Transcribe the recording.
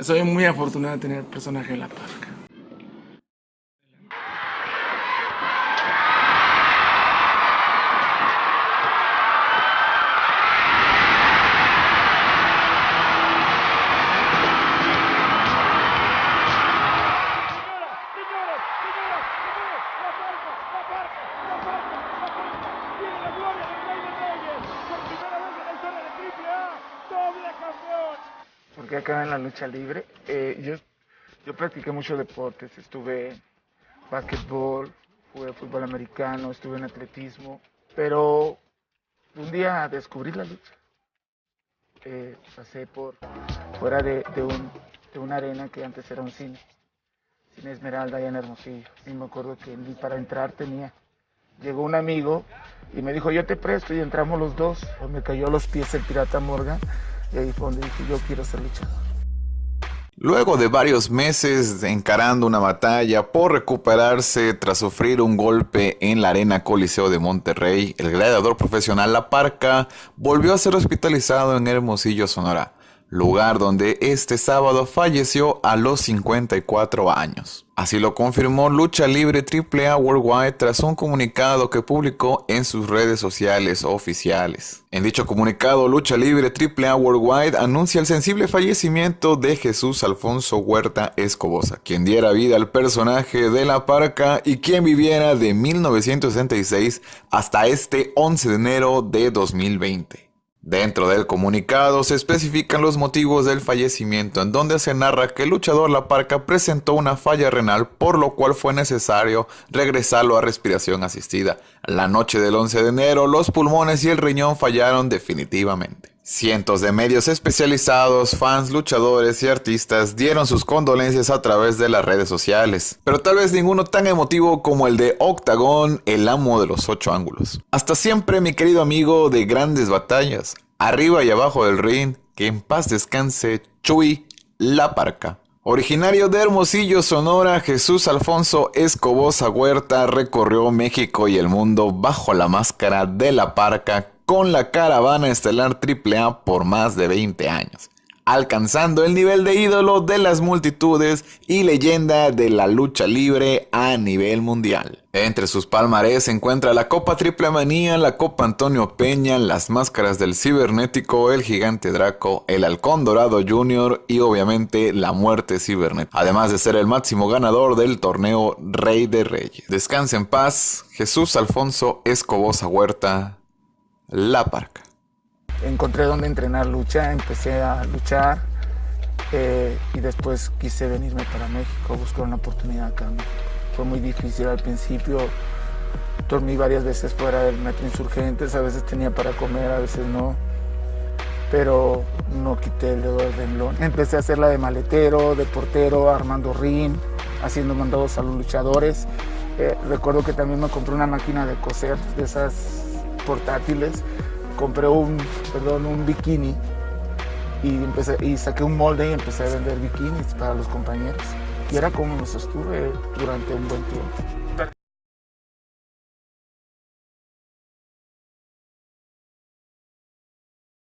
soy muy afortunado de tener personaje de la parca. Porque acá en la lucha libre, eh, yo, yo practiqué muchos deportes, estuve en básquetbol, jugué fútbol americano, estuve en atletismo, pero un día descubrí la lucha. Eh, pasé por fuera de, un, de una arena que antes era un cine, Cine Esmeralda allá en Hermosillo, y me acuerdo que para entrar tenía llegó un amigo y me dijo, yo te presto y entramos los dos. Me cayó a los pies el pirata Morgan y ahí fue donde yo quiero ser luchador. Luego de varios meses encarando una batalla por recuperarse tras sufrir un golpe en la Arena Coliseo de Monterrey, el gladiador profesional La Parca volvió a ser hospitalizado en Hermosillo, Sonora lugar donde este sábado falleció a los 54 años. Así lo confirmó Lucha Libre AAA Worldwide tras un comunicado que publicó en sus redes sociales oficiales. En dicho comunicado, Lucha Libre AAA Worldwide anuncia el sensible fallecimiento de Jesús Alfonso Huerta Escobosa, quien diera vida al personaje de la parca y quien viviera de 1966 hasta este 11 de enero de 2020. Dentro del comunicado se especifican los motivos del fallecimiento en donde se narra que el luchador La Parca presentó una falla renal por lo cual fue necesario regresarlo a respiración asistida. La noche del 11 de enero los pulmones y el riñón fallaron definitivamente. Cientos de medios especializados, fans, luchadores y artistas dieron sus condolencias a través de las redes sociales, pero tal vez ninguno tan emotivo como el de Octagon, el amo de los ocho ángulos. Hasta siempre mi querido amigo de grandes batallas, arriba y abajo del ring, que en paz descanse Chuy La Parca. Originario de Hermosillo, Sonora, Jesús Alfonso Escobosa Huerta recorrió México y el mundo bajo la máscara de la parca con la caravana estelar AAA por más de 20 años, alcanzando el nivel de ídolo de las multitudes y leyenda de la lucha libre a nivel mundial. Entre sus palmarés se encuentra la Copa Triple Manía, la Copa Antonio Peña, las máscaras del cibernético, el gigante Draco, el halcón dorado Junior y obviamente la muerte cibernética, además de ser el máximo ganador del torneo Rey de Reyes. Descanse en paz, Jesús Alfonso Escobosa Huerta, la Parca. Encontré donde entrenar lucha, empecé a luchar eh, y después quise venirme para México, buscar una oportunidad acá Fue muy difícil al principio, dormí varias veces fuera del metro Insurgentes, a veces tenía para comer, a veces no, pero no quité el dedo del renglón. Empecé a hacer la de maletero, de portero, armando ring, haciendo mandados a los luchadores. Eh, recuerdo que también me compré una máquina de coser, de esas portátiles, compré un, perdón, un bikini y, empecé, y saqué un molde y empecé a vender bikinis para los compañeros. Y era como me sostuve durante un buen tiempo.